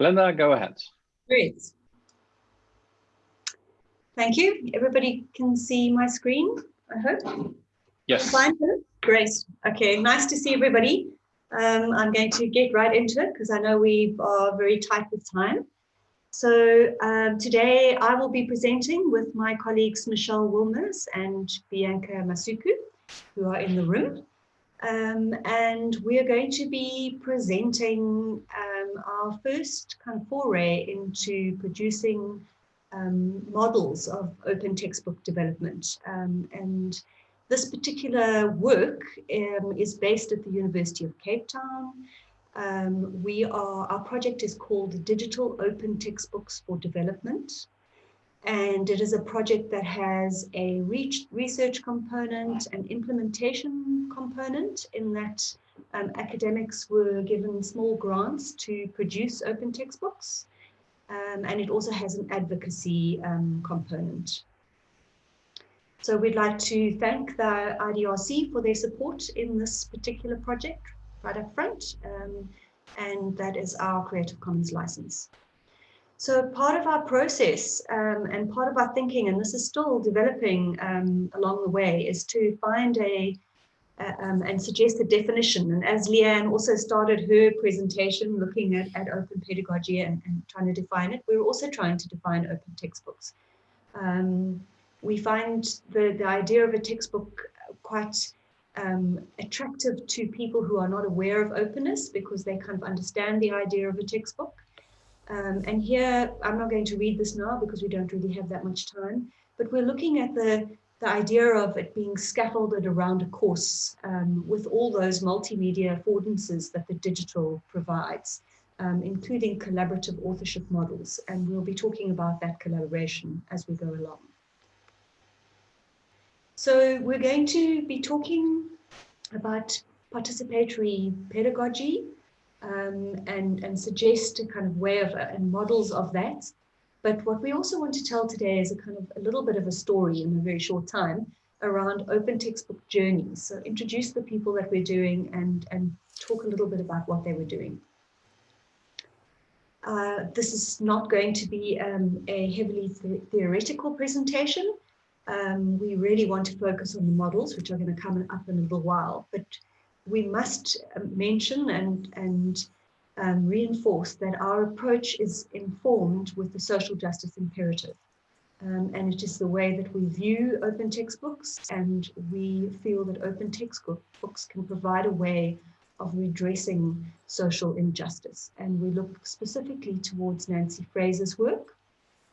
Glenda, go ahead. Great. Thank you. Everybody can see my screen, I hope. Yes. Fine. Great. Okay, nice to see everybody. Um, I'm going to get right into it because I know we are very tight with time. So um, today I will be presenting with my colleagues Michelle Willmers and Bianca Masuku, who are in the room. Um, and we're going to be presenting um, our first kind of foray into producing um, models of open textbook development. Um, and this particular work um, is based at the University of Cape Town. Um, we are, our project is called Digital Open Textbooks for Development. And it is a project that has a research component, an implementation component in that um, academics were given small grants to produce open textbooks. Um, and it also has an advocacy um, component. So we'd like to thank the IDRC for their support in this particular project right up front. Um, and that is our Creative Commons license. So part of our process um, and part of our thinking, and this is still developing um, along the way, is to find a uh, um, and suggest a definition. And as Leanne also started her presentation looking at, at open pedagogy and, and trying to define it, we're also trying to define open textbooks. Um, we find the, the idea of a textbook quite um, attractive to people who are not aware of openness because they kind of understand the idea of a textbook. Um, and here, I'm not going to read this now because we don't really have that much time, but we're looking at the, the idea of it being scaffolded around a course um, with all those multimedia affordances that the digital provides, um, including collaborative authorship models. And we'll be talking about that collaboration as we go along. So we're going to be talking about participatory pedagogy um, and, and suggest a kind of way of uh, and models of that. But what we also want to tell today is a kind of a little bit of a story in a very short time around open textbook journeys. So introduce the people that we're doing and, and talk a little bit about what they were doing. Uh, this is not going to be um, a heavily th theoretical presentation. Um, we really want to focus on the models, which are going to come up in a little while. But we must um, mention and, and um, reinforce that our approach is informed with the social justice imperative. Um, and it is the way that we view open textbooks and we feel that open textbooks can provide a way of redressing social injustice. And we look specifically towards Nancy Fraser's work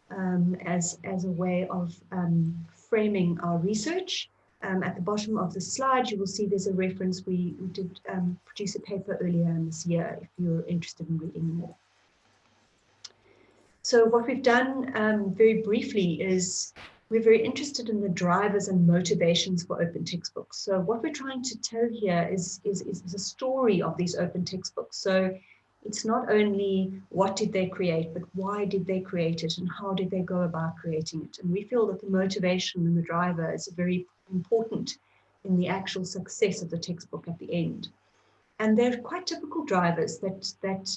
um, as, as a way of um, framing our research. Um, at the bottom of the slide, you will see there's a reference. We, we did um, produce a paper earlier in this year if you're interested in reading more. So what we've done um, very briefly is we're very interested in the drivers and motivations for open textbooks. So what we're trying to tell here is, is, is the story of these open textbooks. So it's not only what did they create, but why did they create it and how did they go about creating it? And we feel that the motivation and the driver is a very important in the actual success of the textbook at the end. And they're quite typical drivers that, that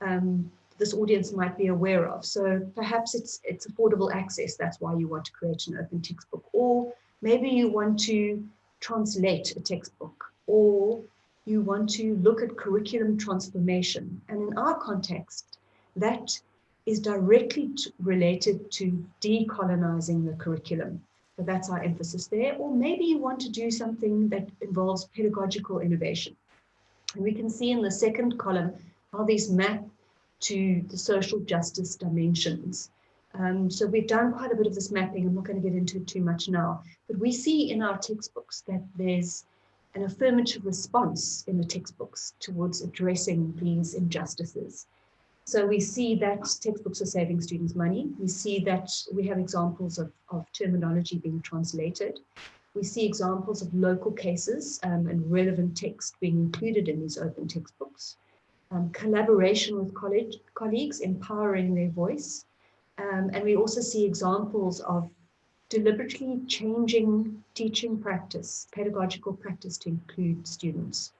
um, this audience might be aware of. So perhaps it's, it's affordable access. That's why you want to create an open textbook. Or maybe you want to translate a textbook or you want to look at curriculum transformation. And in our context, that is directly related to decolonizing the curriculum. So that's our emphasis there. Or maybe you want to do something that involves pedagogical innovation. And we can see in the second column how these map to the social justice dimensions. Um, so we've done quite a bit of this mapping. I'm not going to get into it too much now, but we see in our textbooks that there's an affirmative response in the textbooks towards addressing these injustices. So we see that textbooks are saving students money. We see that we have examples of, of terminology being translated. We see examples of local cases um, and relevant text being included in these open textbooks. Um, collaboration with college, colleagues, empowering their voice. Um, and we also see examples of deliberately changing teaching practice, pedagogical practice to include students.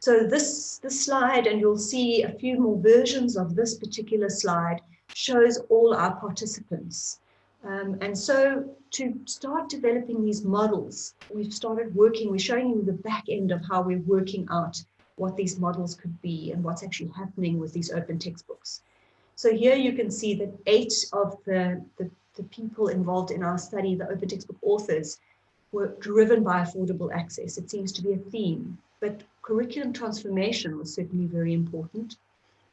So this, this slide, and you'll see a few more versions of this particular slide, shows all our participants. Um, and so to start developing these models, we've started working, we're showing you the back end of how we're working out what these models could be and what's actually happening with these open textbooks. So here you can see that eight of the, the, the people involved in our study, the open textbook authors, were driven by affordable access. It seems to be a theme, but curriculum transformation was certainly very important,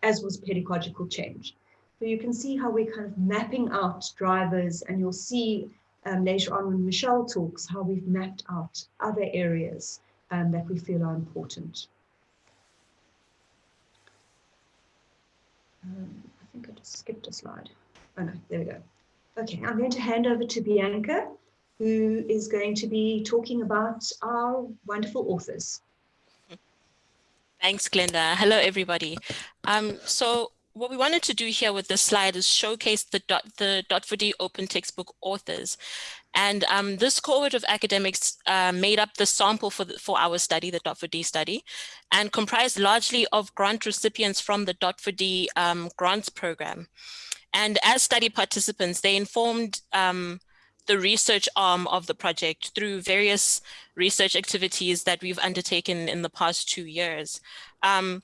as was pedagogical change. So you can see how we're kind of mapping out drivers and you'll see um, later on when Michelle talks how we've mapped out other areas um, that we feel are important. Um, I think I just skipped a slide. Oh no, there we go. Okay, I'm going to hand over to Bianca, who is going to be talking about our wonderful authors. Thanks, Glenda. Hello, everybody. Um, so what we wanted to do here with this slide is showcase the dot the dot4d open textbook authors and um, this cohort of academics uh, made up the sample for, the, for our study, the dot4d study, and comprised largely of grant recipients from the dot4d um, grants program. And as study participants, they informed um, the research arm of the project through various research activities that we've undertaken in the past two years. Um,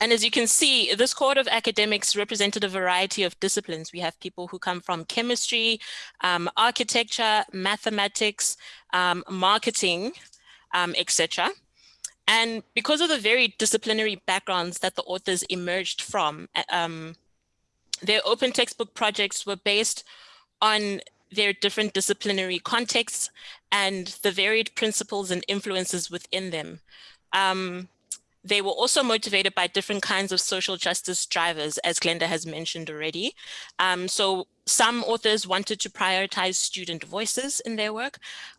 and as you can see, this cohort of academics represented a variety of disciplines. We have people who come from chemistry, um, architecture, mathematics, um, marketing, um, etc. And because of the very disciplinary backgrounds that the authors emerged from, um, their open textbook projects were based on their different disciplinary contexts and the varied principles and influences within them. Um, they were also motivated by different kinds of social justice drivers, as Glenda has mentioned already. Um, so some authors wanted to prioritize student voices in their work.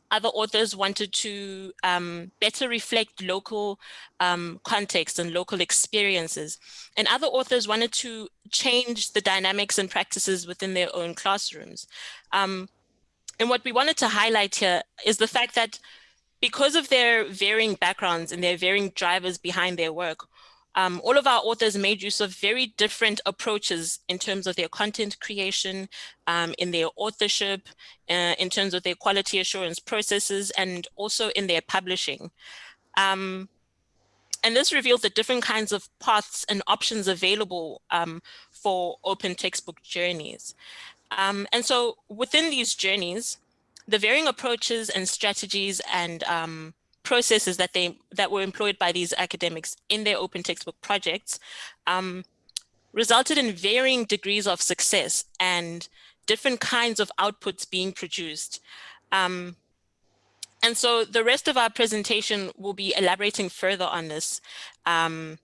Other authors wanted to um, better reflect local um, context and local experiences. And other authors wanted to change the dynamics and practices within their own classrooms. Um, and what we wanted to highlight here is the fact that because of their varying backgrounds and their varying drivers behind their work, um, all of our authors made use of very different approaches in terms of their content creation, um, in their authorship, uh, in terms of their quality assurance processes, and also in their publishing. Um, and this reveals the different kinds of paths and options available um, for open textbook journeys. Um, and so within these journeys, the varying approaches and strategies and um, processes that they that were employed by these academics in their open textbook projects um, resulted in varying degrees of success and different kinds of outputs being produced. Um, and so the rest of our presentation will be elaborating further on this um,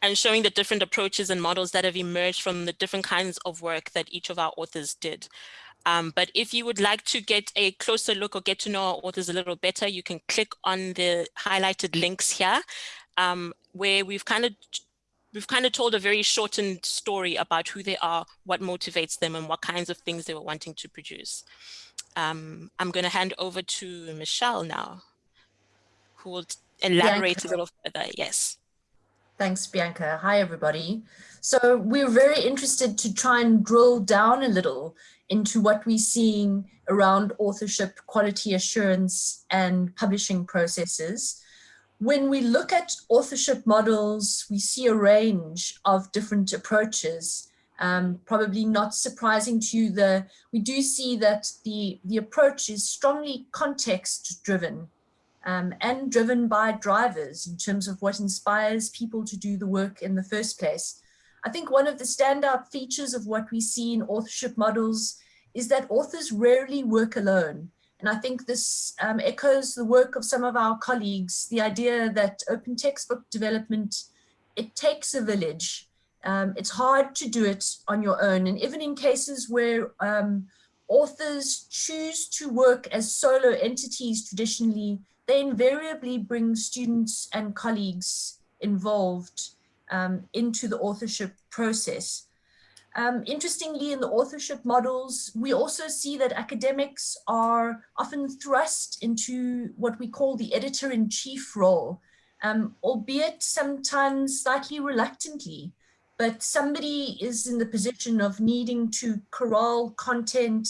and showing the different approaches and models that have emerged from the different kinds of work that each of our authors did. Um, but if you would like to get a closer look or get to know our authors a little better, you can click on the highlighted links here, um, where we've kind of we've kind of told a very shortened story about who they are, what motivates them, and what kinds of things they were wanting to produce. Um, I'm going to hand over to Michelle now, who will elaborate Bianca. a little further. Yes. Thanks, Bianca. Hi, everybody. So we're very interested to try and drill down a little into what we're seeing around authorship, quality assurance, and publishing processes. When we look at authorship models, we see a range of different approaches. Um, probably not surprising to you, the, we do see that the, the approach is strongly context driven um, and driven by drivers in terms of what inspires people to do the work in the first place. I think one of the standout features of what we see in authorship models is that authors rarely work alone. And I think this um, echoes the work of some of our colleagues, the idea that open textbook development, it takes a village. Um, it's hard to do it on your own. And even in cases where um, authors choose to work as solo entities traditionally, they invariably bring students and colleagues involved um, into the authorship process. Um, interestingly, in the authorship models, we also see that academics are often thrust into what we call the editor-in-chief role. um, albeit sometimes slightly reluctantly, but somebody is in the position of needing to corral content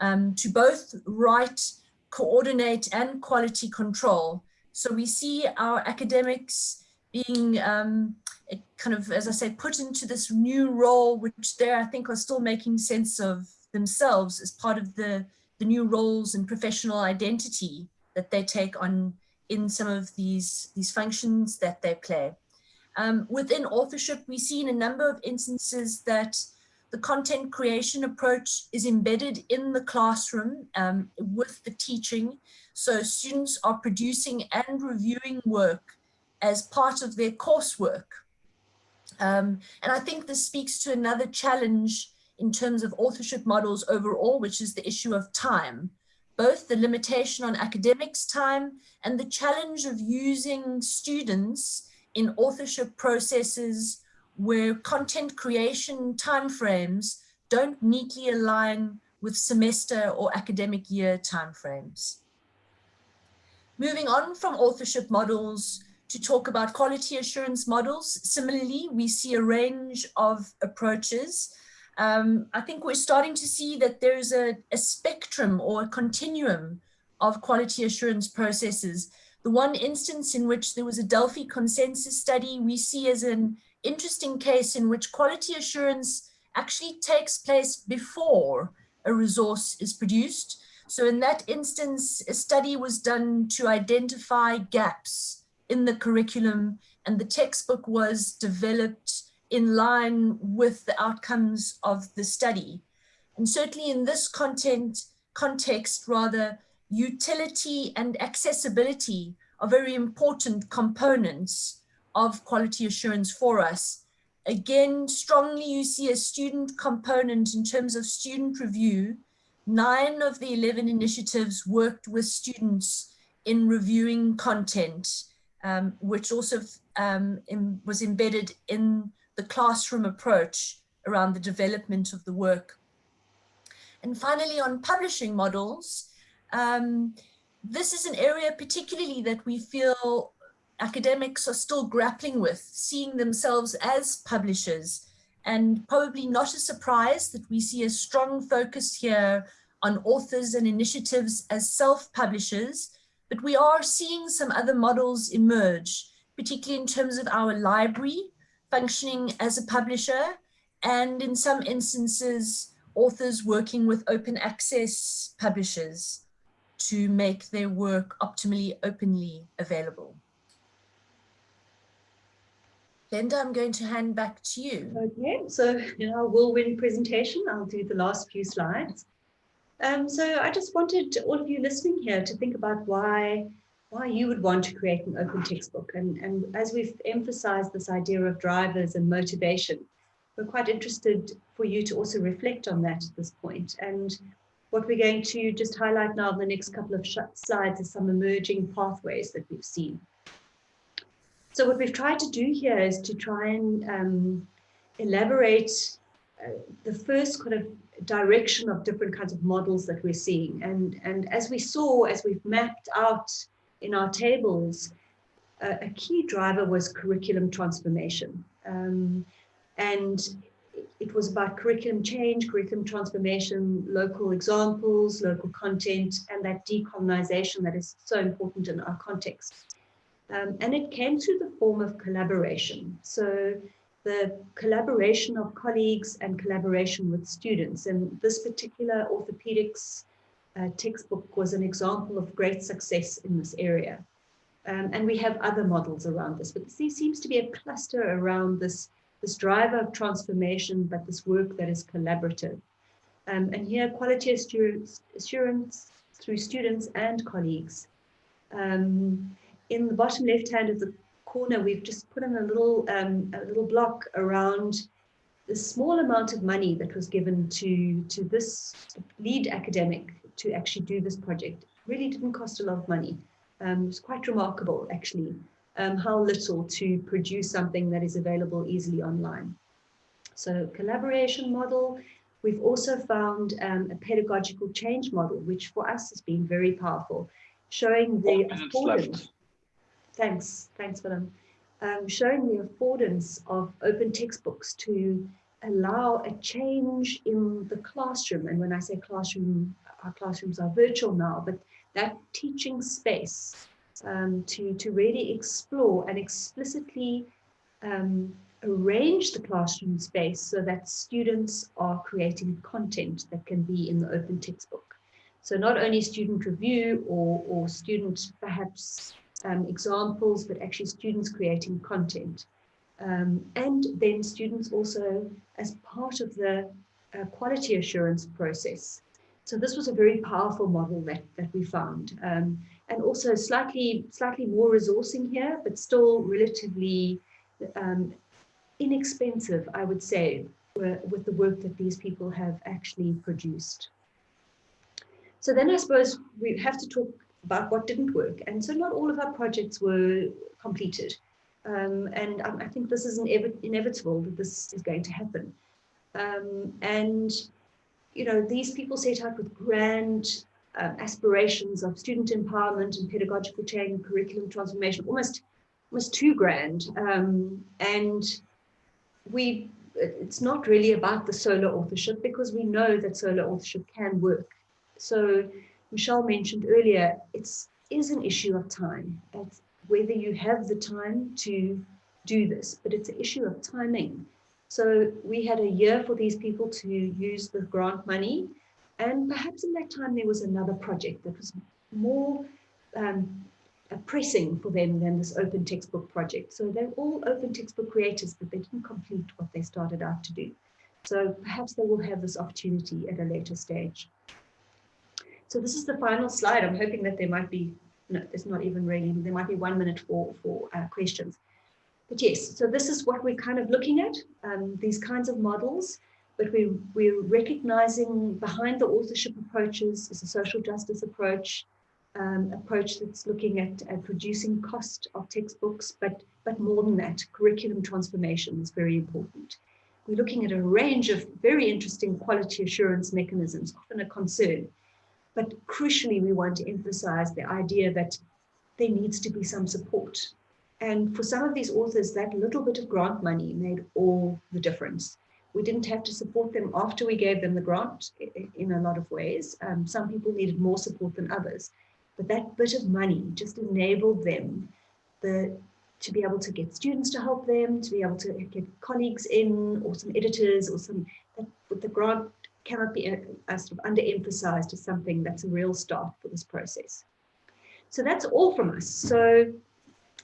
um, to both write, coordinate and quality control. So we see our academics being um, kind of, as I said, put into this new role, which they, I think, are still making sense of themselves as part of the, the new roles and professional identity that they take on in some of these, these functions that they play. Um, within authorship, we see in a number of instances that the content creation approach is embedded in the classroom um, with the teaching. So students are producing and reviewing work as part of their coursework. Um, and I think this speaks to another challenge in terms of authorship models overall, which is the issue of time, both the limitation on academics time and the challenge of using students in authorship processes where content creation timeframes don't neatly align with semester or academic year timeframes. Moving on from authorship models to talk about quality assurance models. Similarly, we see a range of approaches. Um, I think we're starting to see that there's a, a spectrum or a continuum of quality assurance processes. The one instance in which there was a Delphi consensus study we see as an interesting case in which quality assurance actually takes place before a resource is produced. So in that instance, a study was done to identify gaps in the curriculum and the textbook was developed in line with the outcomes of the study. And certainly in this content context, rather, utility and accessibility are very important components of quality assurance for us. Again, strongly you see a student component in terms of student review. Nine of the 11 initiatives worked with students in reviewing content, um, which also um, in, was embedded in the classroom approach around the development of the work. And finally, on publishing models, um, this is an area particularly that we feel academics are still grappling with, seeing themselves as publishers. And probably not a surprise that we see a strong focus here on authors and initiatives as self-publishers, but we are seeing some other models emerge, particularly in terms of our library functioning as a publisher, and in some instances, authors working with open access publishers to make their work optimally openly available. Glenda, I'm going to hand back to you. Okay, so in our whirlwind presentation, I'll do the last few slides. Um, so I just wanted all of you listening here to think about why why you would want to create an open textbook. And, and as we've emphasized this idea of drivers and motivation, we're quite interested for you to also reflect on that at this point. And what we're going to just highlight now in the next couple of slides is some emerging pathways that we've seen. So what we've tried to do here is to try and um, elaborate uh, the first kind of direction of different kinds of models that we're seeing. And, and as we saw, as we've mapped out in our tables, uh, a key driver was curriculum transformation. Um, and it was about curriculum change, curriculum transformation, local examples, local content, and that decolonization that is so important in our context. Um, and it came through the form of collaboration. So the collaboration of colleagues and collaboration with students. And this particular orthopedics uh, textbook was an example of great success in this area. Um, and we have other models around this, but there seems to be a cluster around this this driver of transformation, but this work that is collaborative. Um, and here, quality assurance, assurance through students and colleagues. Um, in the bottom left hand of the corner, we've just put in a little, um, a little block around the small amount of money that was given to, to this lead academic to actually do this project. It really didn't cost a lot of money. Um, it was quite remarkable, actually um, how little to produce something that is available easily online. So collaboration model, we've also found um, a pedagogical change model, which for us has been very powerful, showing the affordance. Thanks, thanks, Willem. Um, showing the affordance of open textbooks to allow a change in the classroom. And when I say classroom, our classrooms are virtual now, but that teaching space um, to, to really explore and explicitly um, arrange the classroom space so that students are creating content that can be in the open textbook. So not only student review or, or student perhaps um, examples, but actually students creating content. Um, and then students also as part of the uh, quality assurance process. So this was a very powerful model that, that we found. Um, and also slightly, slightly more resourcing here, but still relatively um, inexpensive, I would say, with the work that these people have actually produced. So then I suppose we have to talk about what didn't work. And so not all of our projects were completed. Um, and I, I, think this is inevitable that this is going to happen. Um, and, you know, these people set out with grand uh, aspirations of student empowerment and pedagogical change, curriculum transformation, almost, almost too grand. Um, and we, it's not really about the solo authorship because we know that solo authorship can work. So Michelle mentioned earlier, it's is an issue of time. It's whether you have the time to do this, but it's an issue of timing. So we had a year for these people to use the grant money. And perhaps in that time, there was another project that was more um, pressing for them than this open textbook project. So they're all open textbook creators, but they didn't complete what they started out to do. So perhaps they will have this opportunity at a later stage. So this is the final slide. I'm hoping that there might be, no, there's not even really, there might be one minute for, for uh, questions. But yes, so this is what we're kind of looking at, um, these kinds of models, but we, we're recognizing behind the authorship approaches is a social justice approach, um, approach that's looking at, at reducing cost of textbooks, but, but more than that, curriculum transformation is very important. We're looking at a range of very interesting quality assurance mechanisms, often a concern. But crucially, we want to emphasize the idea that there needs to be some support. And for some of these authors, that little bit of grant money made all the difference. We didn't have to support them after we gave them the grant in a lot of ways. Um, some people needed more support than others. But that bit of money just enabled them the, to be able to get students to help them, to be able to get colleagues in or some editors or some, with the grant cannot be uh, sort of underemphasized as something that's a real start for this process. So that's all from us. So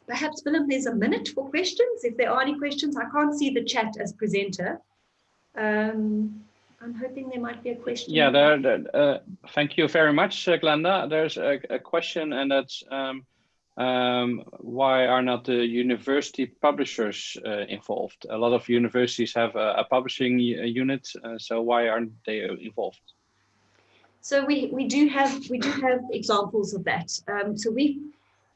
perhaps, Willem, there's a minute for questions. If there are any questions, I can't see the chat as presenter. Um, I'm hoping there might be a question. Yeah, there, there uh, thank you very much, uh, Glenda. There's a, a, question and that's um, um, why are not the university publishers uh, involved? A lot of universities have a, a publishing unit, uh, so why aren't they involved? So we, we do have we do have examples of that. Um, so we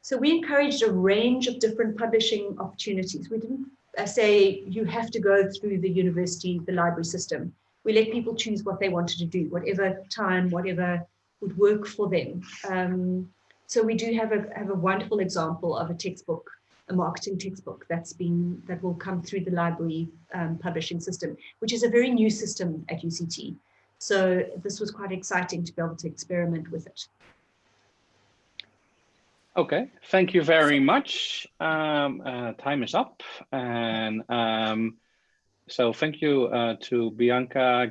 so we encouraged a range of different publishing opportunities. We didn't uh, say you have to go through the university, the library system we let people choose what they wanted to do, whatever time, whatever would work for them. Um, so we do have a have a wonderful example of a textbook, a marketing textbook that's been that will come through the library um, publishing system, which is a very new system at UCT. So this was quite exciting to be able to experiment with it. Okay, thank you very much. Um, uh, time is up and um, so thank you uh, to Bianca,